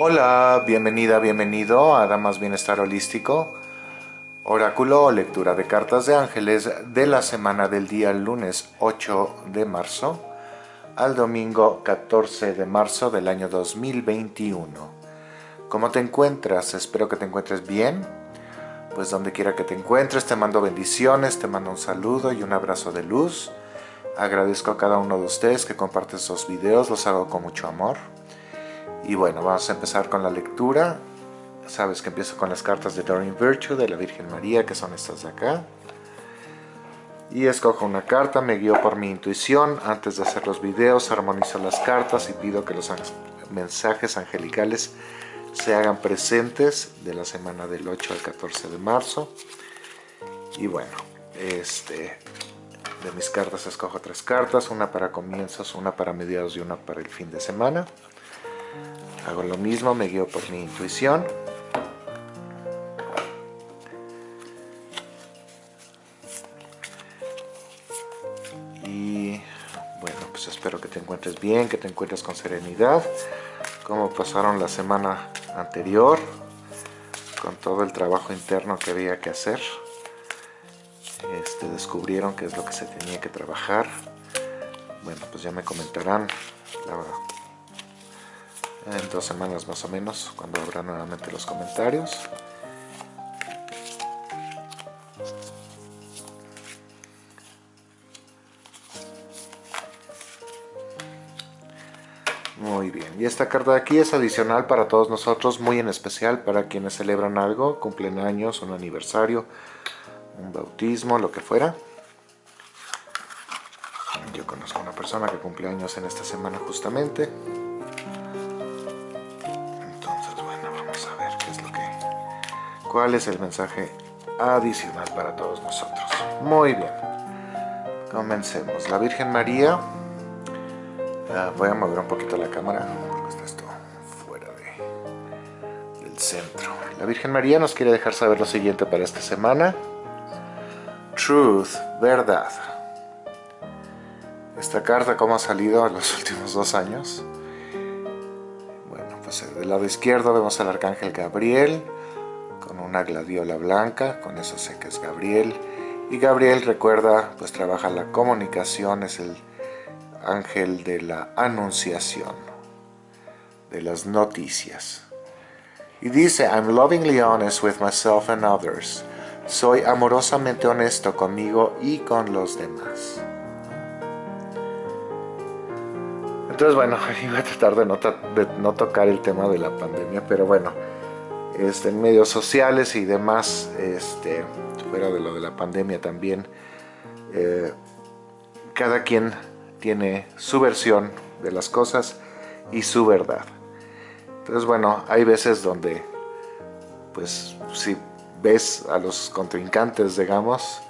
Hola, bienvenida, bienvenido a Damas Bienestar Holístico, oráculo o lectura de cartas de ángeles de la semana del día lunes 8 de marzo al domingo 14 de marzo del año 2021. ¿Cómo te encuentras? Espero que te encuentres bien. Pues donde quiera que te encuentres, te mando bendiciones, te mando un saludo y un abrazo de luz. Agradezco a cada uno de ustedes que comparten estos videos, los hago con mucho amor. Y bueno, vamos a empezar con la lectura. Sabes que empiezo con las cartas de Doreen Virtue, de la Virgen María, que son estas de acá. Y escojo una carta, me guío por mi intuición. Antes de hacer los videos, armonizo las cartas y pido que los mensajes angelicales se hagan presentes de la semana del 8 al 14 de marzo. Y bueno, este, de mis cartas escojo tres cartas, una para comienzos, una para mediados y una para el fin de semana. Hago lo mismo, me guío por mi intuición. Y bueno, pues espero que te encuentres bien, que te encuentres con serenidad. Como pasaron la semana anterior, con todo el trabajo interno que había que hacer este, descubrieron qué es lo que se tenía que trabajar. Bueno, pues ya me comentarán en dos semanas más o menos, cuando habrá nuevamente los comentarios. Muy bien, y esta carta de aquí es adicional para todos nosotros, muy en especial para quienes celebran algo, cumplen años, un aniversario, un bautismo, lo que fuera. Yo conozco a una persona que cumple años en esta semana justamente. ¿Cuál es el mensaje adicional para todos nosotros? Muy bien. Comencemos. La Virgen María... Ah, voy a mover un poquito la cámara porque está esto fuera de, del centro. La Virgen María nos quiere dejar saber lo siguiente para esta semana truth, verdad. Esta carta, como ha salido en los últimos dos años? Bueno, pues del lado izquierdo vemos al arcángel Gabriel una gladiola blanca, con eso sé que es Gabriel. Y Gabriel, recuerda, pues trabaja la comunicación, es el ángel de la anunciación, de las noticias. Y dice, I'm lovingly honest with myself and others. Soy amorosamente honesto conmigo y con los demás. Entonces, bueno, iba a tratar de no, tocar el tema de la pandemia, pero bueno, este, medios sociales y demás, este, fuera de lo de la pandemia también, eh, cada quien tiene su versión de las cosas y su verdad. Entonces, bueno, hay veces donde, pues, si ves a los contrincantes, digamos,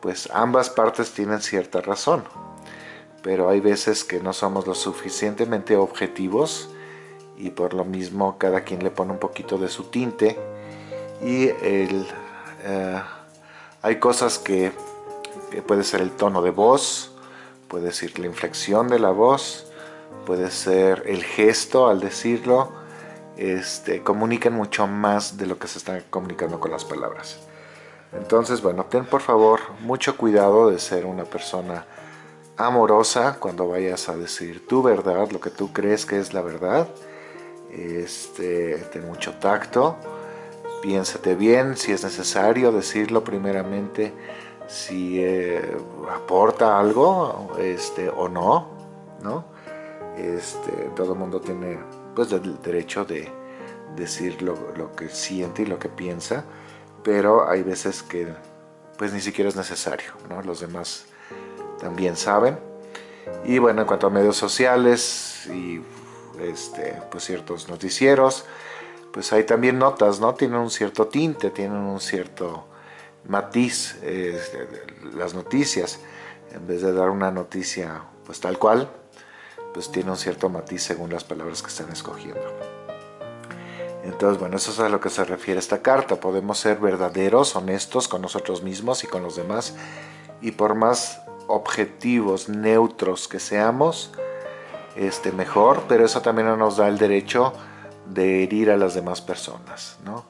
pues ambas partes tienen cierta razón. Pero hay veces que no somos lo suficientemente objetivos y por lo mismo cada quien le pone un poquito de su tinte y el, eh, hay cosas que, puede ser el tono de voz, puede ser la inflexión de la voz, puede ser el gesto al decirlo, este, comuniquen mucho más de lo que se están comunicando con las palabras. Entonces, bueno, ten por favor mucho cuidado de ser una persona amorosa cuando vayas a decir tu verdad, lo que tú crees que es la verdad. Este, ten mucho tacto, piénsate bien si es necesario decirlo primeramente, si eh, aporta algo este, o no, ¿no? Este, todo el mundo tiene pues del derecho de decir lo, que siente y lo que piensa, pero hay veces que pues ni siquiera es necesario, ¿no? Los demás también saben. Y bueno, en cuanto a medios sociales y este, pues ciertos noticieros, pues hay también notas, ¿no? Tienen un cierto tinte, tienen un cierto matiz este, las noticias. En vez de dar una noticia pues tal cual, pues tiene un cierto matiz según las palabras que están escogiendo. Entonces, bueno, eso es a lo que se refiere esta carta. Podemos ser verdaderos, honestos con nosotros mismos y con los demás. Y por más objetivos, neutros que seamos, este, mejor. Pero eso también nos da el derecho de herir a las demás personas, ¿no?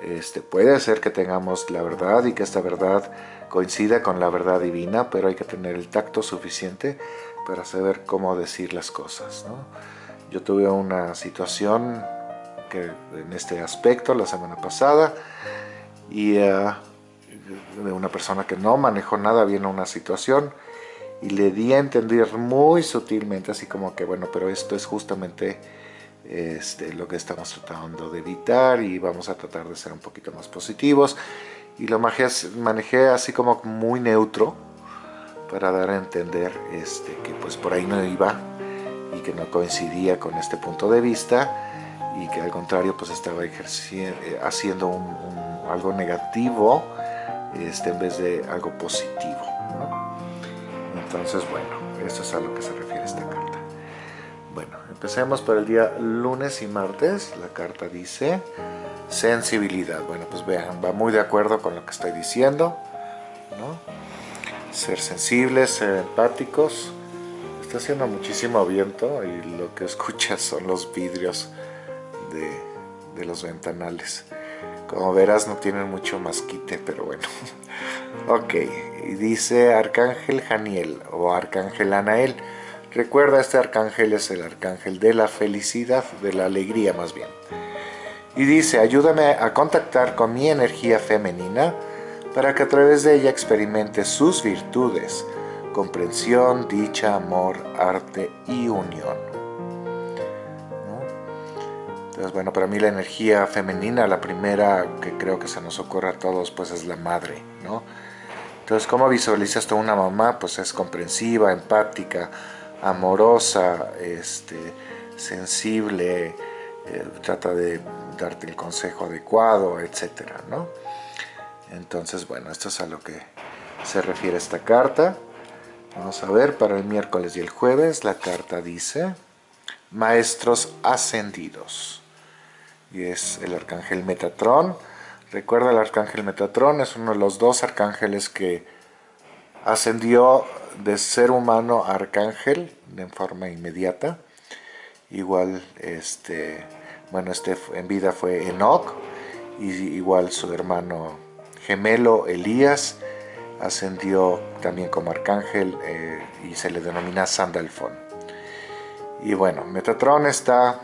Este, puede ser que tengamos la verdad y que esta verdad coincida con la verdad divina, pero hay que tener el tacto suficiente para saber cómo decir las cosas. ¿no? Yo tuve una situación que, en este aspecto la semana pasada y uh, de una persona que no manejó nada bien una situación y le di a entender muy sutilmente, así como que bueno, pero esto es justamente este, lo que estamos tratando de evitar y vamos a tratar de ser un poquito más positivos. Y lo manejé así como muy neutro para dar a entender este, que pues por ahí no iba y que no coincidía con este punto de vista y que al contrario pues estaba eh, haciendo algo negativo este, en vez de algo positivo. Entonces bueno, eso es a lo que se refiere esta carta. Bueno, empecemos por el día lunes y martes. La carta dice sensibilidad. Bueno, pues vean, va muy de acuerdo con lo que estoy diciendo. Ser sensibles, ser empáticos. Está haciendo muchísimo viento y lo que escuchas son los vidrios de los ventanales. Como verás no tienen mucho masquite, pero bueno. ok, y dice Arcángel Janiel o Arcángel Anael. Recuerda, este arcángel es el arcángel de la felicidad, de la alegría más bien. Y dice, ayúdame a contactar con mi energía femenina para que a través de ella experimente sus virtudes, comprensión, dicha, amor, arte y unión. Entonces, bueno, para mí la energía femenina, la primera que creo que se nos ocurre a todos, pues es la madre, ¿no? Entonces, ¿cómo visualizas tú una mamá? Pues es comprensiva, empática, amorosa, este, sensible, eh, trata de darte el consejo adecuado, etcétera, ¿no? Entonces, bueno, esto es a lo que se refiere esta carta. Vamos a ver, para el miércoles y el jueves la carta dice Maestros Ascendidos. Y es el arcángel Metatrón. Recuerda, el arcángel Metatrón es uno de los dos arcángeles que ascendió de ser humano a arcángel de forma inmediata. Igual, este, bueno, este en vida fue Enoch, y igual su hermano gemelo Elías ascendió también como arcángel eh, y se le denomina Sandalfon. Y bueno, Metatron está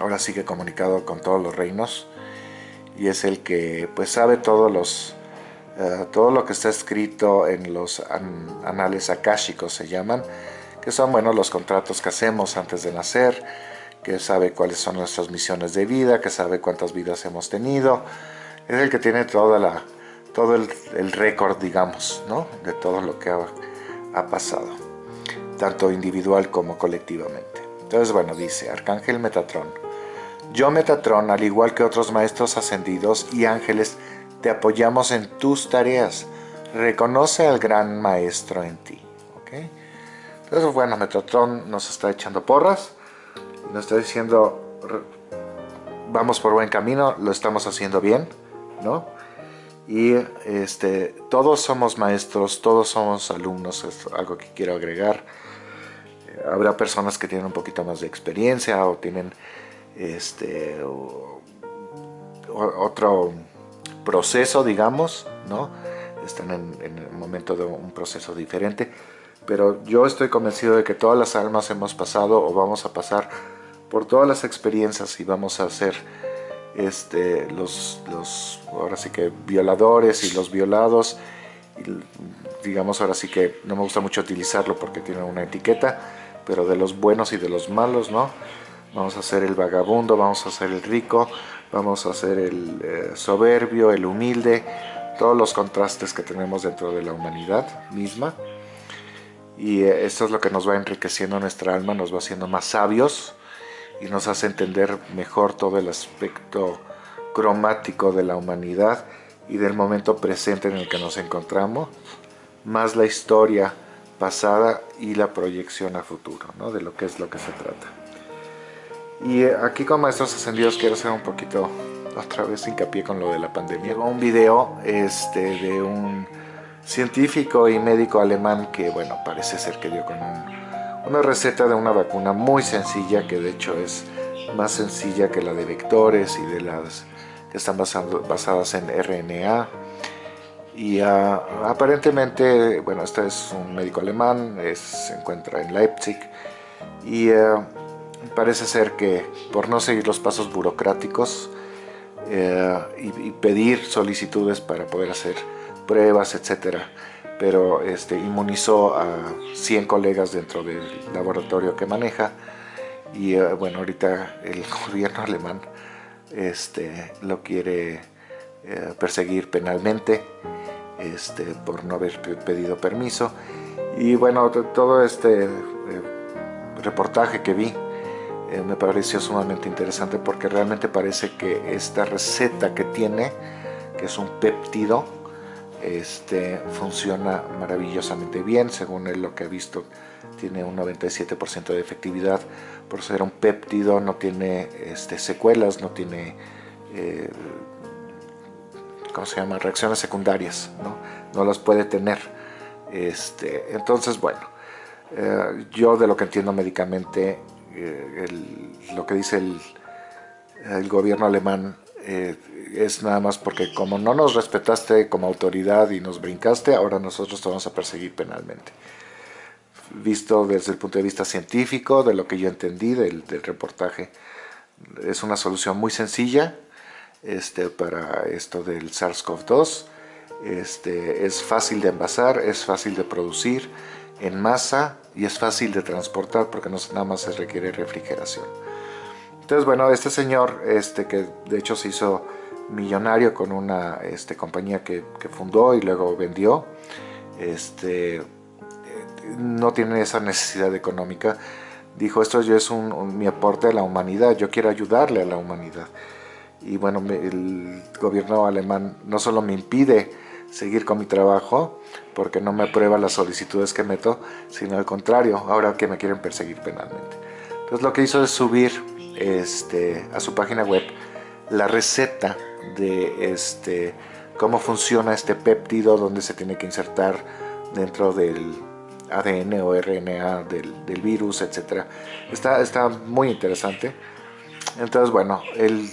ahora sigue comunicado con todos los reinos y es el que pues sabe todos los eh, todo lo que está escrito en los anales akáshicos se llaman, que son bueno, los contratos que hacemos antes de nacer, que sabe cuáles son nuestras misiones de vida, que sabe cuántas vidas hemos tenido, es el que tiene toda la, todo el, récord, digamos, ¿no? de todo lo que ha, ha pasado, tanto individual como colectivamente. Entonces, bueno, dice Arcángel Metatron, yo Metatron, al igual que otros maestros ascendidos y ángeles, te apoyamos en tus tareas. Reconoce al gran maestro en ti. ¿okay? Entonces, bueno, Metatron nos está echando porras. Nos está diciendo, vamos por buen camino, lo estamos haciendo bien, ¿no? Y este, todos somos maestros, todos somos alumnos, es algo que quiero agregar. Habrá personas que tienen un poquito más de experiencia o tienen este, otro proceso, digamos, ¿no? Están en, el momento de un proceso diferente, pero yo estoy convencido de que todas las almas hemos pasado o vamos a pasar por todas las experiencias y vamos a ser este, los, los, ahora sí que violadores y los violados, y, digamos ahora sí que no me gusta mucho utilizarlo porque tiene una etiqueta, pero de los buenos y de los malos, ¿no? Vamos a ser el vagabundo, vamos a ser el rico, vamos a ser el eh, soberbio, el humilde, todos los contrastes que tenemos dentro de la humanidad misma. Y eh, esto es lo que nos va enriqueciendo nuestra alma, nos va haciendo más sabios y nos hace entender mejor todo el aspecto cromático de la humanidad y del momento presente en el que nos encontramos, más la historia pasada y la proyección a futuro, ¿no? de lo que es lo que se trata. Y eh, aquí con Maestros Ascendidos quiero hacer un poquito, otra vez hincapié con lo de la pandemia. Un video este, de un científico y médico alemán que, bueno, parece ser que dio con una receta de una vacuna muy sencilla que de hecho es más sencilla que la de vectores y de las que están basadas en RNA. Y ah, aparentemente, bueno, este es un médico alemán, se encuentra en Leipzig y ah, parece ser que por no seguir los pasos burocráticos eh, y, pedir solicitudes para poder hacer pruebas, etcétera, pero este, inmunizó a 100 colegas dentro del laboratorio que maneja y eh, bueno, ahorita el gobierno alemán este, lo quiere eh, perseguir penalmente este, por no haber pedido permiso. Y bueno, todo este reportaje que vi me pareció sumamente interesante porque realmente parece que esta receta que tiene, que es un péptido, este, funciona maravillosamente bien, según él lo que ha visto tiene un 97% de efectividad, por ser un péptido no tiene este, secuelas, no tiene, eh, ¿cómo se llama?, reacciones secundarias, no, no las puede tener. Este, entonces, bueno, eh, yo de lo que entiendo médicamente, eh, lo que dice el, el gobierno alemán eh, es nada más porque como no nos respetaste como autoridad y nos brincaste, ahora nosotros te vamos a perseguir penalmente. Visto desde el punto de vista científico, de lo que yo entendí del, reportaje, es una solución muy sencilla este, para esto del SARS-CoV-2. Este, es fácil de envasar, es fácil de producir en masa y es fácil de transportar porque no nada más se requiere refrigeración. Entonces, bueno, este señor, este, que de hecho se hizo millonario con una este, compañía que, fundó y luego vendió, este, no tiene esa necesidad económica. Dijo, esto ya es un, mi aporte a la humanidad, yo quiero ayudarle a la humanidad. Y bueno, el gobierno alemán no solo me impide seguir con mi trabajo, porque no me aprueba las solicitudes que meto, sino al contrario, ahora que me quieren perseguir penalmente. Entonces lo que hizo es subir este, a su página web la receta de este, cómo funciona este péptido, donde se tiene que insertar dentro del ADN o RNA del, virus, etc. Está, está muy interesante. Entonces, bueno, él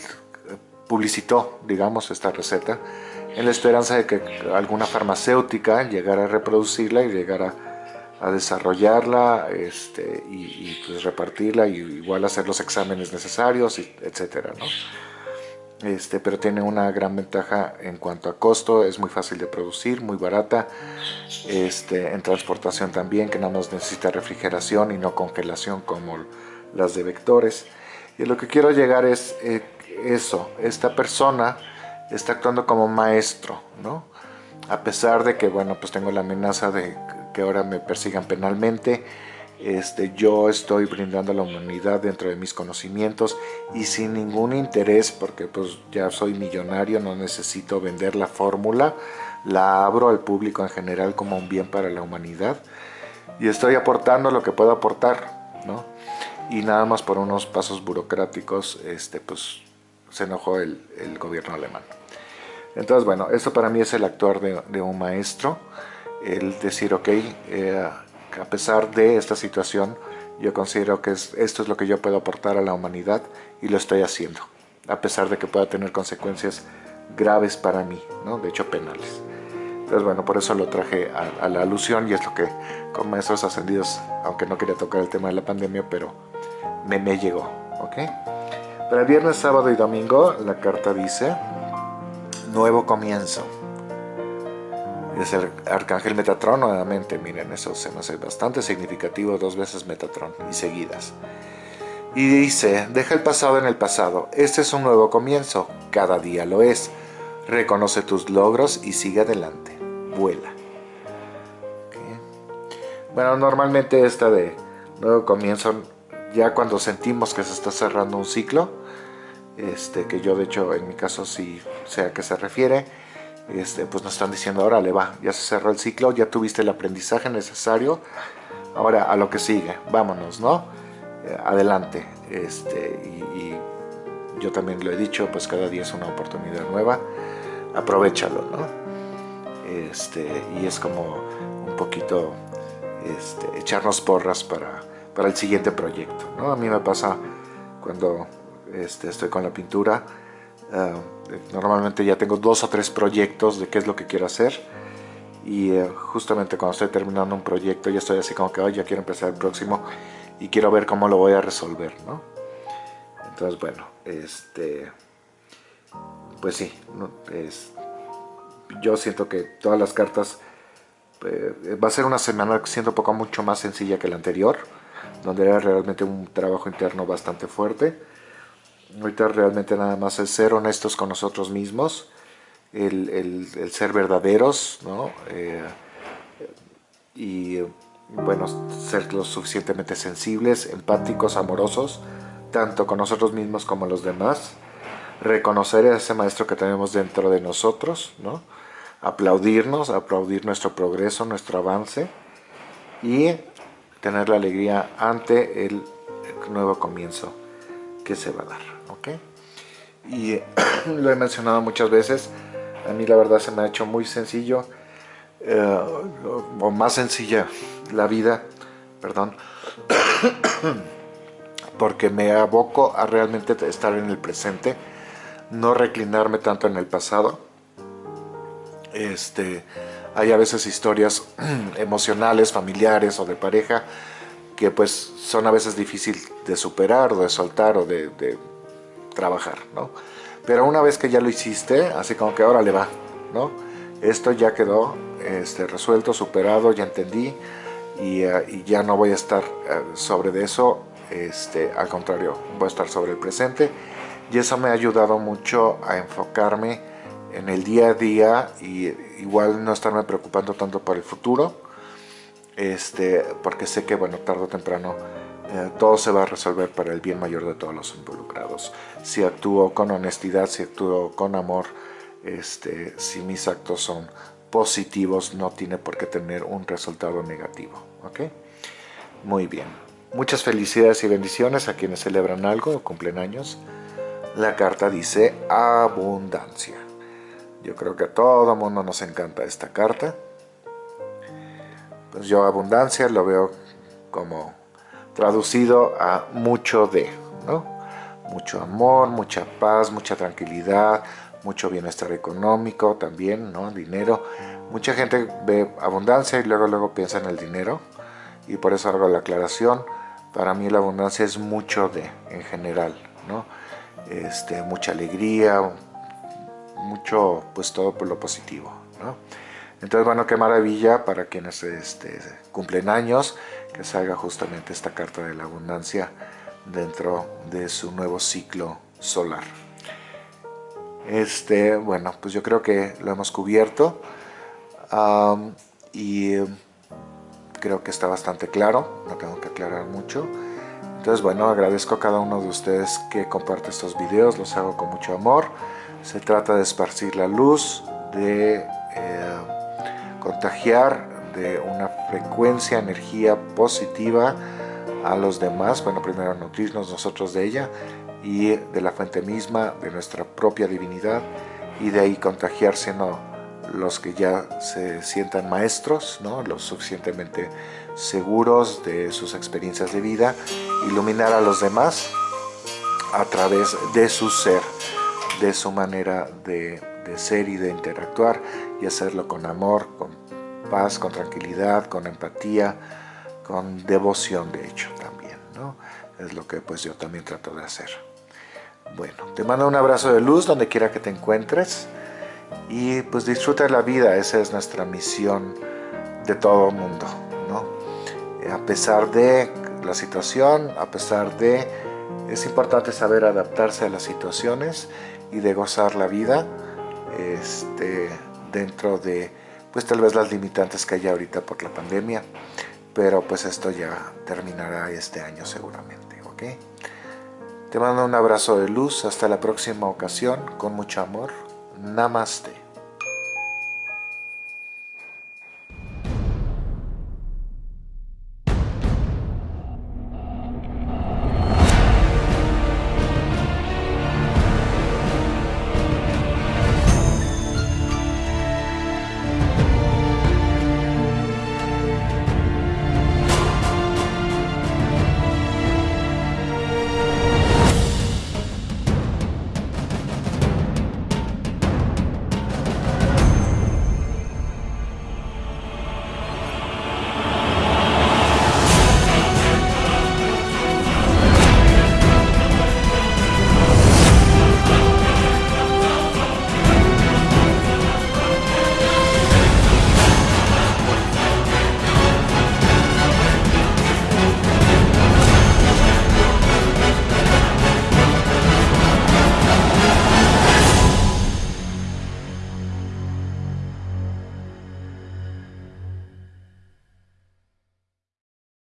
publicitó, digamos, esta receta en la esperanza de que alguna farmacéutica llegara a reproducirla y llegara a desarrollarla este, y, pues repartirla y igual hacer los exámenes necesarios, etcétera, ¿no? Este, pero tiene una gran ventaja en cuanto a costo, es muy fácil de producir, muy barata, este, en transportación también, que nada más necesita refrigeración y no congelación como las de vectores. Y lo que quiero llegar es eh, eso, esta persona está actuando como maestro, ¿no? A pesar de que, bueno, pues tengo la amenaza de que ahora me persigan penalmente. Este, yo estoy brindando a la humanidad dentro de mis conocimientos y sin ningún interés porque pues ya soy millonario, no necesito vender la fórmula, la abro al público en general como un bien para la humanidad y estoy aportando lo que puedo aportar, ¿no? Y nada más por unos pasos burocráticos, este, pues se enojó el, gobierno alemán. Entonces, bueno, esto para mí es el actuar de, un maestro el decir, ok, eh, a pesar de esta situación, yo considero que esto es lo que yo puedo aportar a la humanidad y lo estoy haciendo, a pesar de que pueda tener consecuencias graves para mí, ¿no? de hecho penales. Entonces bueno, por eso lo traje a, la alusión y es lo que con maestros ascendidos, aunque no quería tocar el tema de la pandemia, pero me, me llegó. ¿ok? Para el viernes, sábado y domingo la carta dice, nuevo comienzo es el arcángel Metatron nuevamente, miren, eso se me hace bastante significativo, dos veces Metatron y seguidas. Y dice, deja el pasado en el pasado, este es un nuevo comienzo, cada día lo es. Reconoce tus logros y sigue adelante, vuela. Bueno, normalmente esta de nuevo comienzo, ya cuando sentimos que se está cerrando un ciclo, este, que yo de hecho en mi caso sí sé a qué se refiere, este, pues nos están diciendo, ahora le va, ya se cerró el ciclo, ya tuviste el aprendizaje necesario, ahora a lo que sigue, vámonos, ¿no? Eh, adelante, este, y, yo también lo he dicho, pues cada día es una oportunidad nueva, aprovechalo, ¿no? Este, y es como un poquito este, echarnos porras para, para el siguiente proyecto, ¿no? A mí me pasa cuando este, estoy con la pintura. Ah, normalmente ya tengo dos o tres proyectos de qué es lo que quiero hacer y eh, justamente cuando estoy terminando un proyecto ya estoy así como que ya quiero empezar el próximo y quiero ver cómo lo voy a resolver, ¿no? Entonces, bueno, este, pues sí, es, yo siento que todas las cartas eh, va a ser una semana siendo poco mucho más sencilla que la anterior, donde era realmente un trabajo interno bastante fuerte. Ahorita realmente nada más es ser honestos con nosotros mismos, el, ser verdaderos, ¿no? Eh, y bueno, ser lo suficientemente sensibles, empáticos, amorosos, tanto con nosotros mismos como los demás. Reconocer a ese maestro que tenemos dentro de nosotros, ¿no? aplaudirnos, aplaudir nuestro progreso, nuestro avance y tener la alegría ante el nuevo comienzo que se va a dar. ¿ok? Y lo he mencionado muchas veces, a mí la verdad se me ha hecho muy sencillo eh, o más sencilla la vida, perdón, porque me aboco a realmente estar en el presente, no reclinarme tanto en el pasado, este, hay a veces historias emocionales, familiares o de pareja que pues son a veces difícil de superar o de soltar o de, trabajar, ¿no? Pero una vez que ya lo hiciste, así como que ahora le va, ¿no? Esto ya quedó este, resuelto, superado, ya entendí y, eh, ya no voy a estar eh, sobre de eso, este, al contrario, voy a estar sobre el presente y eso me ha ayudado mucho a enfocarme en el día a día y igual no estarme preocupando tanto por el futuro, este, porque sé que bueno, tarde o temprano eh, todo se va a resolver para el bien mayor de todos los involucrados. Si actúo con honestidad, si actúo con amor, este, si mis actos son positivos, no tiene por qué tener un resultado negativo. ¿ok? Muy bien. Muchas felicidades y bendiciones a quienes celebran algo o cumplen años. La carta dice abundancia. Yo creo que a todo mundo nos encanta esta carta. Pues yo abundancia lo veo como traducido a mucho de, ¿no? Mucho amor, mucha paz, mucha tranquilidad, mucho bienestar económico también, ¿no? Dinero. Mucha gente ve abundancia y luego luego piensa en el dinero y por eso hago la aclaración. Para mí la abundancia es mucho de, en general, ¿no? Este, mucha alegría, mucho, pues todo por lo positivo, ¿no? Entonces, bueno, qué maravilla para quienes este, cumplen años, que salga justamente esta carta de la abundancia dentro de su nuevo ciclo solar. Este, bueno, pues yo creo que lo hemos cubierto y creo que está bastante claro, no tengo que aclarar mucho. Entonces, bueno, agradezco a cada uno de ustedes que comparte estos videos, los hago con mucho amor. Se trata de esparcir la luz, de eh, contagiar de una frecuencia, energía positiva a los demás. Bueno, primero nutrirnos nosotros de ella y de la fuente misma, de nuestra propia divinidad y de ahí contagiarse ¿no? los que ya se sientan maestros, ¿no? los suficientemente seguros de sus experiencias de vida, iluminar a los demás a través de su ser de su manera de, ser y de interactuar y hacerlo con amor, con paz, con tranquilidad, con empatía, con devoción de hecho también, ¿no? Es lo que pues yo también trato de hacer. Bueno, te mando un abrazo de luz donde quiera que te encuentres y pues disfruta de la vida, esa es nuestra misión de todo el mundo, ¿no? A pesar de la situación, a pesar de... Es importante saber adaptarse a las situaciones y de gozar la vida este, dentro de pues tal vez las limitantes que hay ahorita por la pandemia pero pues esto ya terminará este año seguramente ok te mando un abrazo de luz hasta la próxima ocasión con mucho amor namaste